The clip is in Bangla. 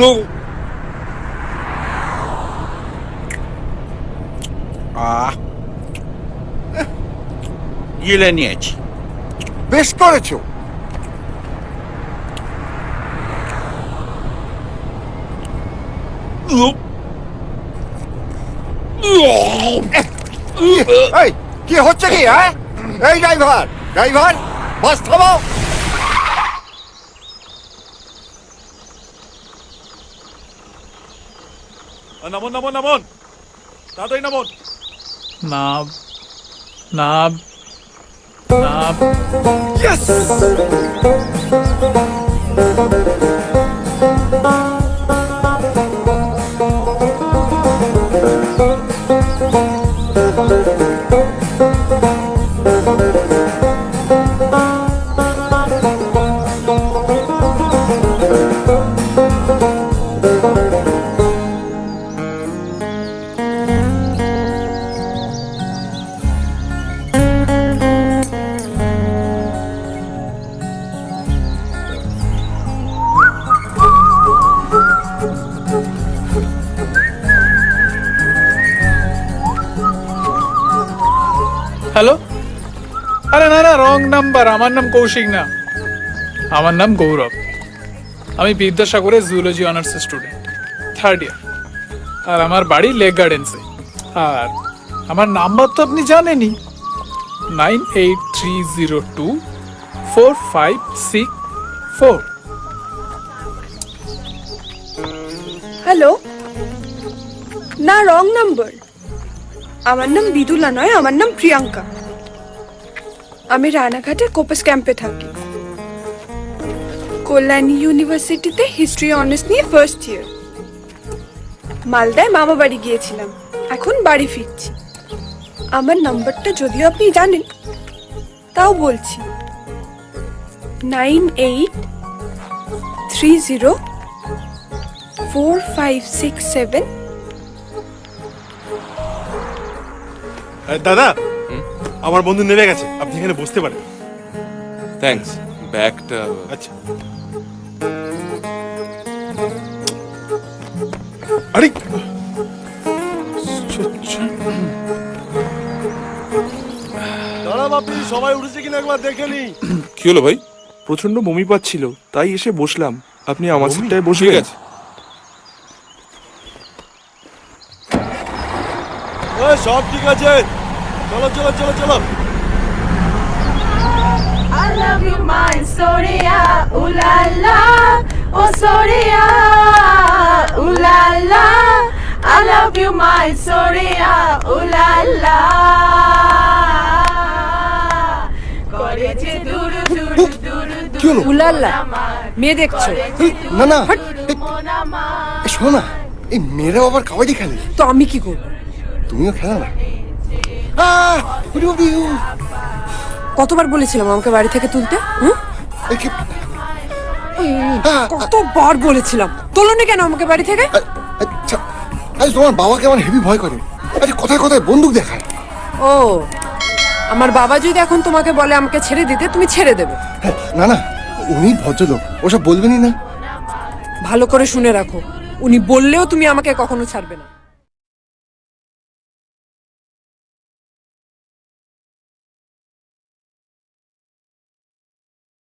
নো আহ গিলে নিয়েছি বেশ করেছ এই কি হচ্ছে কি হ্যাঁ এই ড্রাইভার ড্রাইভার বাস থামাও নামন নামন নামন। তাড়াতাড়ি নামন। নাব নাব নাব। হ্যালো আরে না না রং নাম্বার আমার নাম কৌশিক না। আমার নাম গৌরব। আমি বিদ্যাসাগরের zoology honours student third year আর আমার বাড়ি লেক গার্ডেন্সে আর আমার নাম্বার তো আপনি জানেনই। Nine eight three zero two four five six four hello না রং নাম্বার আমার নাম বিদুলা নয়, আমার নাম প্রিয়াঙ্কা। আমি রানাঘাটের কোপাস ক্যাম্পে থাকি। কল্যাণী ইউনিভার্সিটিতে হিস্ট্রি অনার্স নিয়ে ফার্স্ট ইয়ার মালদায় মামা বাড়ি গিয়েছিলাম, এখন বাড়ি ফিরছি। আমার নাম্বারটা যদিও আপনি জানেন, তাও বলছি। Nine eight three zero four five six seven দাদা! আমার বন্ধু নেমে গেছে। আপনি এখানে বসতে পারেন। থ্যাঙ্কস ব্যাগটা আচ্ছা। আরে! আপনি সবাই উঠেছে কিনা একবার দেখে নি কি হলো ভাই? প্রচণ্ড বমি পাচ্ছিল তাই এসে বসলাম। আপনি আমার? সিটটায় সব ঠিক আছে। চলো চলো চলো চলো। I love you, my Soria, ooh la la, oh Soria, ooh la la. I love you, my Soria, ooh la la. করে যে দুরু দুরু দুরু উলাল্লা মেয়ে দেখছ? এই, না না দুরু এই, মন আমার। এই, না আবার কাবাডি খেলে? তো আমি কি করব? তুমিও খেলা না। কতবার বলেছিলাম আমাকে বাড়ি থেকে তুলতে? কি- কতবার বলেছিলাম? তোলনি কেন আমাকে বাড়ি থেকে? আচ্ছা আজ তোমার বাবাকে আমার হেভি ভয় করে। আচ্ছা কোথায় কোথায় বন্দুক দেখায়? ও আমার বাবা যদি এখন তোমাকে বলে আমাকে ছেড়ে দিতে তুমি ছেড়ে দেবে। হ্যাঁ, না না উনি ভদ্রলোক ওসব বলবেনই না। ভালো করে শুনে রাখো উনি বললেও তুমি আমাকে কখনো ছাড়বে না।